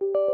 you